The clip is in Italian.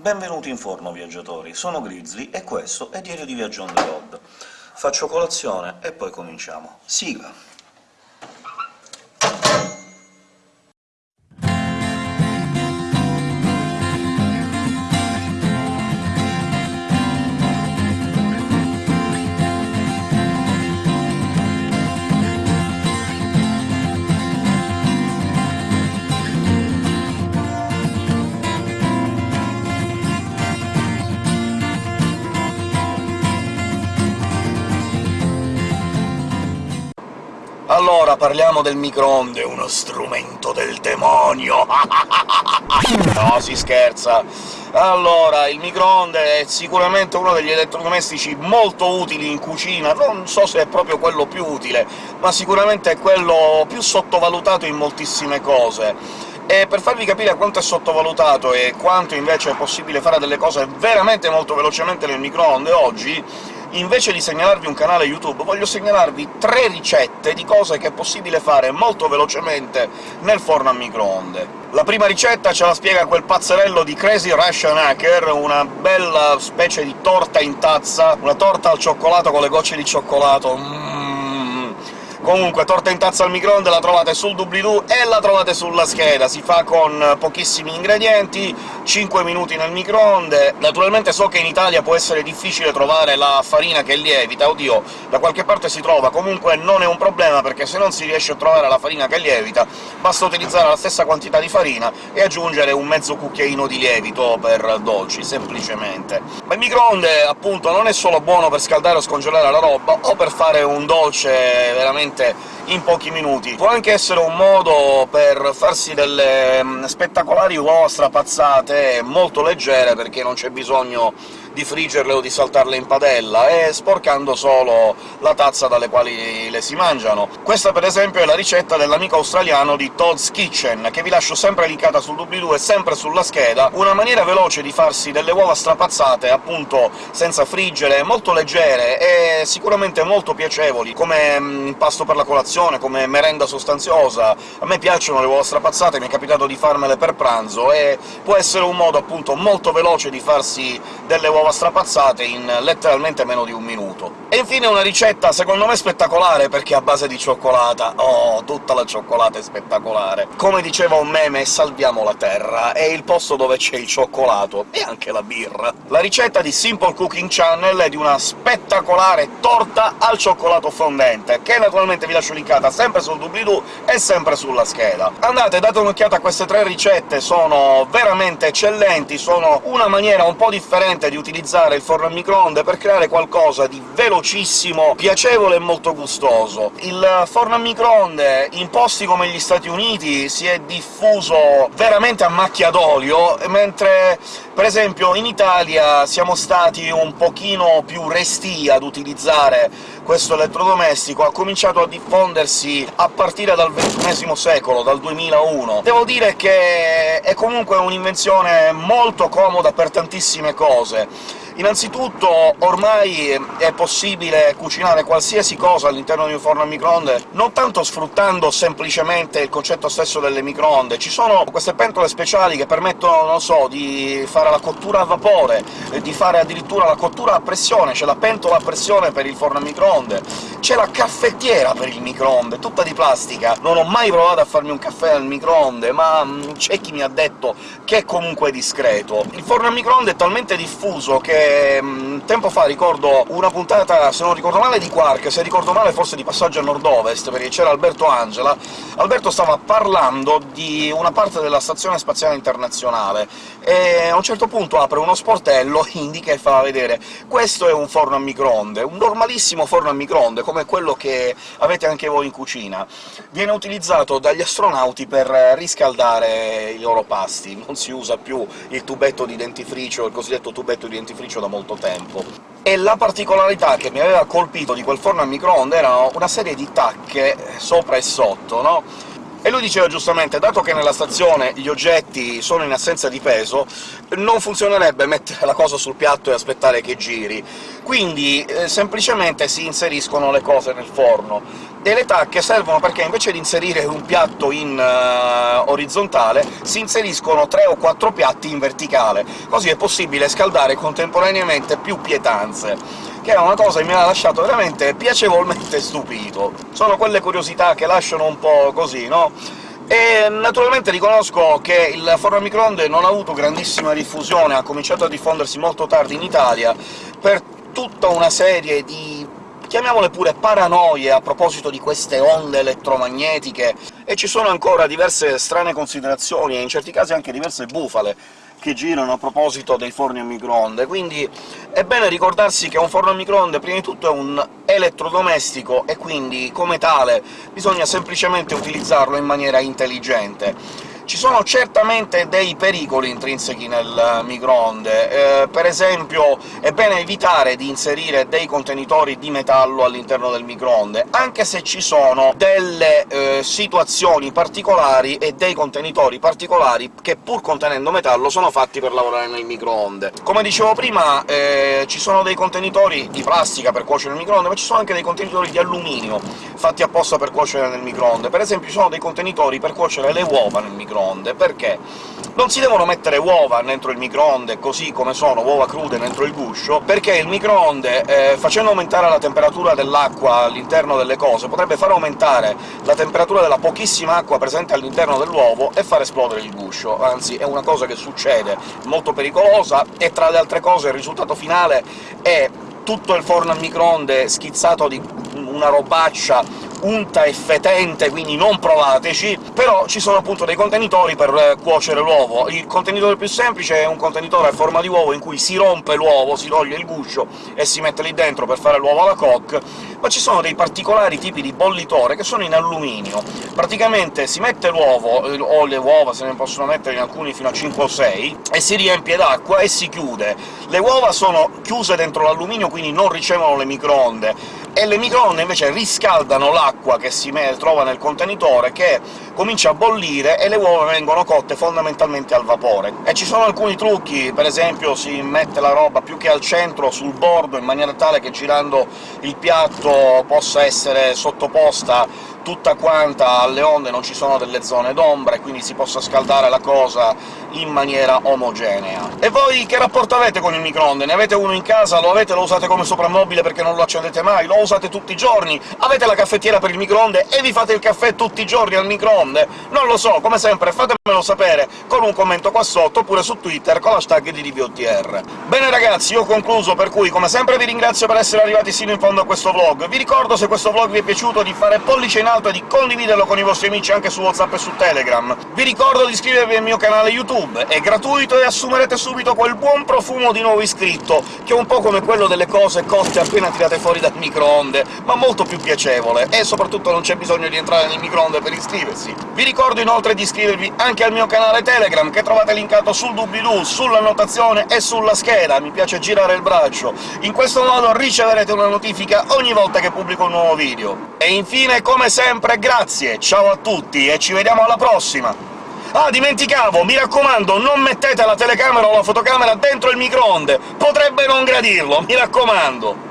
Benvenuti in forno, viaggiatori! Sono Grizzly e questo è Diario di Viaggio on the road. Faccio colazione e poi cominciamo. Sigla! Parliamo del microonde, uno strumento del demonio! no, si scherza! Allora, il microonde è sicuramente uno degli elettrodomestici molto utili in cucina, non so se è proprio quello più utile, ma sicuramente è quello più sottovalutato in moltissime cose. E per farvi capire quanto è sottovalutato e quanto invece è possibile fare delle cose veramente molto velocemente nel microonde oggi, invece di segnalarvi un canale YouTube voglio segnalarvi tre ricette di cose che è possibile fare molto velocemente nel forno a microonde. La prima ricetta ce la spiega quel pazzerello di Crazy Russian Hacker, una bella specie di torta in tazza, una torta al cioccolato con le gocce di cioccolato... Mm Comunque, torta in tazza al microonde la trovate sul doobly-doo e la trovate sulla scheda, si fa con pochissimi ingredienti, 5 minuti nel microonde. Naturalmente so che in Italia può essere difficile trovare la farina che lievita, oddio, da qualche parte si trova, comunque non è un problema, perché se non si riesce a trovare la farina che lievita, basta utilizzare la stessa quantità di farina e aggiungere un mezzo cucchiaino di lievito per dolci, semplicemente. Ma il microonde, appunto, non è solo buono per scaldare o scongelare la roba, o per fare un dolce veramente veramente in pochi minuti. Può anche essere un modo per farsi delle mm, spettacolari uova strapazzate molto leggere, perché non c'è bisogno di friggerle o di saltarle in padella, e sporcando solo la tazza dalle quali le si mangiano. Questa, per esempio, è la ricetta dell'amico australiano di Todd's Kitchen, che vi lascio sempre linkata sul doobly-doo e sempre sulla scheda, una maniera veloce di farsi delle uova strapazzate, appunto senza friggere, molto leggere e sicuramente molto piacevoli, come mm, impasto per la colazione, come merenda sostanziosa. A me piacciono le uova strapazzate, mi è capitato di farmele per pranzo, e può essere un modo, appunto, molto veloce di farsi delle uova strapazzate in letteralmente meno di un minuto. E infine una ricetta secondo me spettacolare, perché è a base di cioccolata. Oh, tutta la cioccolata è spettacolare! Come diceva un meme, salviamo la Terra, è il posto dove c'è il cioccolato, e anche la birra. La ricetta di Simple Cooking Channel è di una spettacolare torta al cioccolato fondente, che naturalmente vi lascio linkata sempre sul doobly-doo e sempre sulla scheda. Andate, date un'occhiata a queste tre ricette, sono veramente eccellenti, sono una maniera un po' differente di utilizzare il forno a microonde per creare qualcosa di velocissimo, piacevole e molto gustoso. Il forno a microonde in posti come gli Stati Uniti si è diffuso veramente a macchia d'olio, mentre per esempio in Italia siamo stati un pochino più resti ad utilizzare questo elettrodomestico, ha cominciato a diffondersi a partire dal XXI secolo, dal 2001. Devo dire che è comunque un'invenzione molto comoda per tantissime cose. Innanzitutto ormai è possibile cucinare qualsiasi cosa all'interno di un forno a microonde, non tanto sfruttando semplicemente il concetto stesso delle microonde, ci sono queste pentole speciali che permettono, non so, di fare la cottura a vapore, di fare addirittura la cottura a pressione, c'è la pentola a pressione per il forno a microonde, c'è la caffettiera per il microonde, tutta di plastica. Non ho mai provato a farmi un caffè al microonde, ma mm, c'è chi mi ha detto che è comunque discreto. Il forno a microonde è talmente diffuso che Ehm, tempo fa ricordo una puntata, se non ricordo male, di Quark, se ricordo male forse di Passaggio a Nord-Ovest, perché c'era Alberto Angela. Alberto stava parlando di una parte della Stazione Spaziale Internazionale, e a un certo punto apre uno sportello, indica e fa vedere «questo è un forno a microonde, un normalissimo forno a microonde, come quello che avete anche voi in cucina. Viene utilizzato dagli astronauti per riscaldare i loro pasti, non si usa più il tubetto di dentifricio, il cosiddetto tubetto di dentifricio da molto tempo. E la particolarità che mi aveva colpito di quel forno a microonde erano una serie di tacche sopra e sotto, no? E lui diceva giustamente, dato che nella stazione gli oggetti sono in assenza di peso, non funzionerebbe mettere la cosa sul piatto e aspettare che giri, quindi eh, semplicemente si inseriscono le cose nel forno. E le tacche servono perché invece di inserire un piatto in uh, orizzontale, si inseriscono tre o quattro piatti in verticale, così è possibile scaldare contemporaneamente più pietanze che è una cosa che mi ha lasciato veramente piacevolmente stupito. Sono quelle curiosità che lasciano un po' così, no? E naturalmente riconosco che il forno a microonde non ha avuto grandissima diffusione, ha cominciato a diffondersi molto tardi in Italia, per tutta una serie di chiamiamole pure paranoie a proposito di queste onde elettromagnetiche, e ci sono ancora diverse strane considerazioni, e in certi casi anche diverse bufale, che girano a proposito dei forni a microonde, quindi è bene ricordarsi che un forno a microonde prima di tutto è un elettrodomestico, e quindi, come tale, bisogna semplicemente utilizzarlo in maniera intelligente. Ci sono certamente dei pericoli intrinseci nel microonde, eh, per esempio è bene evitare di inserire dei contenitori di metallo all'interno del microonde, anche se ci sono delle eh, situazioni particolari e dei contenitori particolari che, pur contenendo metallo, sono fatti per lavorare nel microonde. Come dicevo prima, eh, ci sono dei contenitori di plastica per cuocere nel microonde, ma ci sono anche dei contenitori di alluminio, fatti apposta per cuocere nel microonde. Per esempio ci sono dei contenitori per cuocere le uova nel microonde, perché? Non si devono mettere uova dentro il microonde così come sono, uova crude dentro il guscio, perché il microonde, eh, facendo aumentare la temperatura dell'acqua all'interno delle cose, potrebbe far aumentare la temperatura della pochissima acqua presente all'interno dell'uovo e far esplodere il guscio, anzi è una cosa che succede, molto pericolosa, e tra le altre cose il risultato finale è tutto il forno a microonde schizzato di una robaccia unta e fetente, quindi non provateci, però ci sono appunto dei contenitori per eh, cuocere l'uovo. Il contenitore più semplice è un contenitore a forma di uovo in cui si rompe l'uovo, si toglie il guscio e si mette lì dentro per fare l'uovo alla coque, ma ci sono dei particolari tipi di bollitore che sono in alluminio. Praticamente si mette l'uovo, eh, o le uova se ne possono mettere in alcuni fino a 5 o 6, e si riempie d'acqua e si chiude. Le uova sono chiuse dentro l'alluminio, quindi non ricevono le microonde, e le microonde invece riscaldano l'acqua che si trova nel contenitore, che comincia a bollire, e le uova vengono cotte fondamentalmente al vapore. E ci sono alcuni trucchi, per esempio si mette la roba più che al centro, sul bordo, in maniera tale che girando il piatto possa essere sottoposta tutta quanta alle onde, non ci sono delle zone d'ombra, e quindi si possa scaldare la cosa in maniera omogenea. E voi che rapporto avete con il microonde? Ne avete uno in casa? Lo avete? Lo usate come soprammobile perché non lo accendete mai? Lo usate tutti i giorni? Avete la caffettiera per il microonde e vi fate il caffè tutti i giorni al microonde? Non lo so, come sempre fatemelo sapere con un commento qua sotto, oppure su Twitter con l'hashtag di DVOTR. Bene ragazzi, io ho concluso, per cui come sempre vi ringrazio per essere arrivati sino in fondo a questo vlog. Vi ricordo, se questo vlog vi è piaciuto, di fare pollice in e di condividerlo con i vostri amici anche su WhatsApp e su Telegram. Vi ricordo di iscrivervi al mio canale YouTube, è gratuito e assumerete subito quel buon profumo di nuovo iscritto, che è un po' come quello delle cose cotte appena tirate fuori dal microonde, ma molto più piacevole, e soprattutto non c'è bisogno di entrare nel microonde per iscriversi. Vi ricordo inoltre di iscrivervi anche al mio canale Telegram, che trovate linkato sul doobly-doo, sull'annotazione e sulla scheda, mi piace girare il braccio. In questo modo riceverete una notifica ogni volta che pubblico un nuovo video. E infine, come sempre, grazie, ciao a tutti e ci vediamo alla prossima! Ah, dimenticavo, mi raccomando, non mettete la telecamera o la fotocamera dentro il microonde! Potrebbe non gradirlo, mi raccomando!